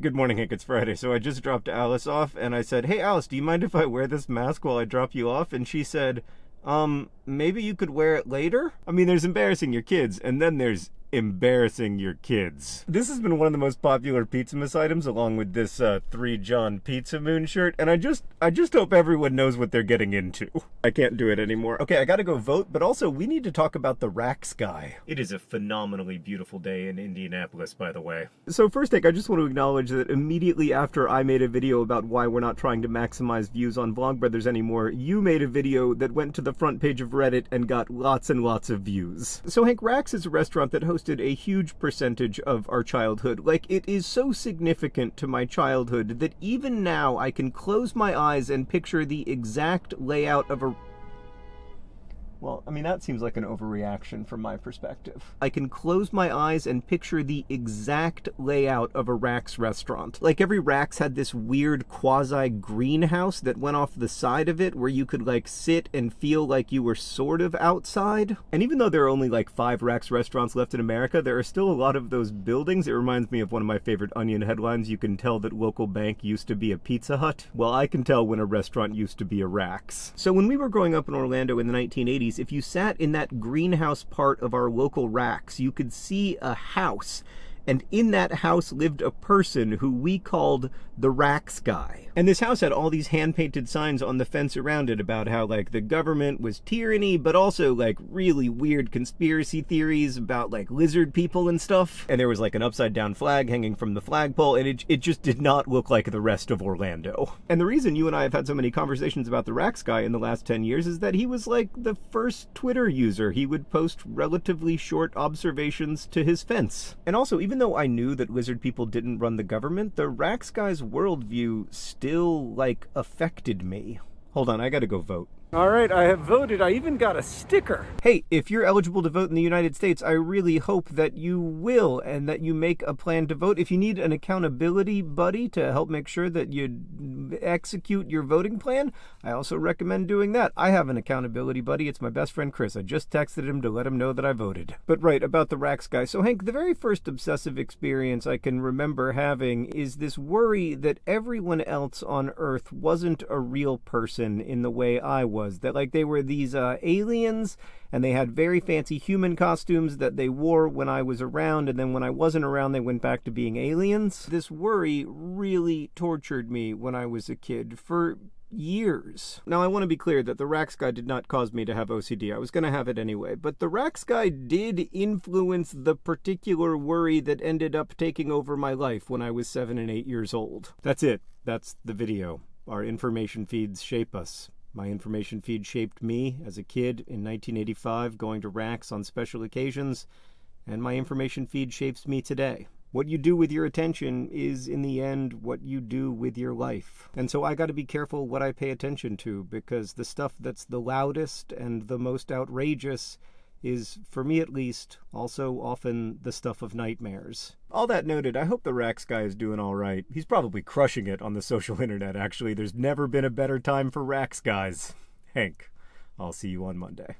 Good morning, Hank. It's Friday. So I just dropped Alice off and I said, Hey, Alice, do you mind if I wear this mask while I drop you off? And she said, Um, maybe you could wear it later? I mean, there's embarrassing your kids, and then there's embarrassing your kids. This has been one of the most popular Pizzamas items along with this uh, 3 John Pizza Moon shirt and I just I just hope everyone knows what they're getting into. I can't do it anymore. Okay, I got to go vote, but also we need to talk about the Rax guy. It is a phenomenally beautiful day in Indianapolis, by the way. So first take, I just want to acknowledge that immediately after I made a video about why we're not trying to maximize views on Vlogbrothers anymore, you made a video that went to the front page of Reddit and got lots and lots of views. So Hank Rax is a restaurant that hosts a huge percentage of our childhood. Like, it is so significant to my childhood that even now I can close my eyes and picture the exact layout of a well, I mean, that seems like an overreaction from my perspective. I can close my eyes and picture the exact layout of a Rax restaurant. Like every Rax had this weird quasi greenhouse that went off the side of it where you could like sit and feel like you were sort of outside. And even though there are only like five Rax restaurants left in America, there are still a lot of those buildings. It reminds me of one of my favorite Onion headlines. You can tell that local bank used to be a Pizza Hut. Well, I can tell when a restaurant used to be a Rax. So when we were growing up in Orlando in the 1980s, if you sat in that greenhouse part of our local Rax, you could see a house and in that house lived a person who we called the Rax guy. And this house had all these hand-painted signs on the fence around it about how, like, the government was tyranny, but also, like, really weird conspiracy theories about, like, lizard people and stuff. And there was, like, an upside-down flag hanging from the flagpole, and it, it just did not look like the rest of Orlando. And the reason you and I have had so many conversations about the Rax guy in the last 10 years is that he was, like, the first Twitter user. He would post relatively short observations to his fence. And also, even even though I knew that lizard people didn't run the government, the Rax guy's worldview still, like, affected me. Hold on, I gotta go vote. All right, I have voted. I even got a sticker. Hey, if you're eligible to vote in the United States, I really hope that you will and that you make a plan to vote. If you need an accountability buddy to help make sure that you execute your voting plan, I also recommend doing that. I have an accountability buddy. It's my best friend Chris. I just texted him to let him know that I voted. But right, about the Rax guy. So, Hank, the very first obsessive experience I can remember having is this worry that everyone else on Earth wasn't a real person in the way I was was that like they were these uh, aliens and they had very fancy human costumes that they wore when I was around and then when I wasn't around they went back to being aliens. This worry really tortured me when I was a kid for years. Now, I want to be clear that the Rax guy did not cause me to have OCD. I was going to have it anyway. But the Rax guy did influence the particular worry that ended up taking over my life when I was seven and eight years old. That's it. That's the video. Our information feeds shape us. My information feed shaped me as a kid in 1985, going to Rax on special occasions, and my information feed shapes me today. What you do with your attention is, in the end, what you do with your life. And so I got to be careful what I pay attention to because the stuff that's the loudest and the most outrageous is, for me at least, also often the stuff of nightmares. All that noted, I hope the Rax guy is doing all right. He's probably crushing it on the social internet, actually. There's never been a better time for Rax guys. Hank, I'll see you on Monday.